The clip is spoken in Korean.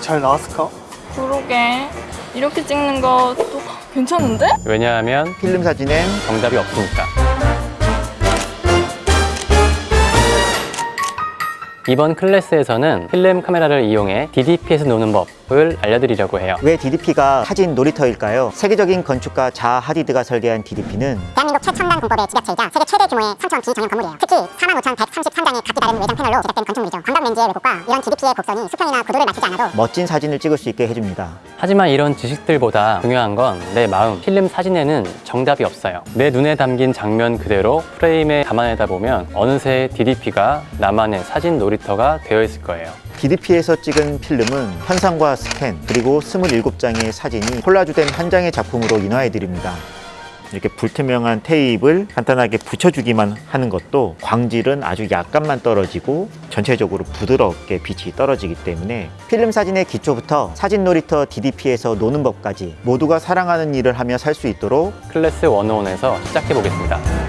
잘 나왔을까? 그러게 이렇게 찍는 것도 괜찮은데? 왜냐하면 필름 사진엔 정답이 없으니까. 이번 클래스에서는 필름 카메라를 이용해 DDP에서 노는 법을 알려드리려고 해요. 왜 DDP가 사진 놀이터일까요? 세계적인 건축가 자하 하디드가 설계한 DDP는 대한민국 최첨단 공법의 집약체이자 세계 최대 규모의 상처 비전용 건물이에요. 특히 45,133장의 각기 다른 외장 패널로 제작된 건축물이죠. 광각 렌즈의 왜곡과 이런 DDP의 곡선이 수평이나 구도를 맞추지 않아도 멋진 사진을 찍을 수 있게 해줍니다. 하지만 이런 지식들보다 중요한 건 내 마음. 필름 사진에는 정답이 없어요. 내 눈에 담긴 장면 그대로 프레임에 담아내다 보면 어느새 DDP가 나만의 사진 놀이터가 되어 있을 거예요. DDP에서 찍은 필름은 현상과 스캔 그리고 27장의 사진이 콜라주된 한 장의 작품으로 인화해드립니다. 이렇게 불투명한 테이프를 간단하게 붙여주기만 하는 것도 광질은 아주 약간만 떨어지고 전체적으로 부드럽게 빛이 떨어지기 때문에 필름 사진의 기초부터 사진 놀이터 DDP에서 노는 법까지 모두가 사랑하는 일을 하며 살 수 있도록 클래스 101에서 시작해 보겠습니다.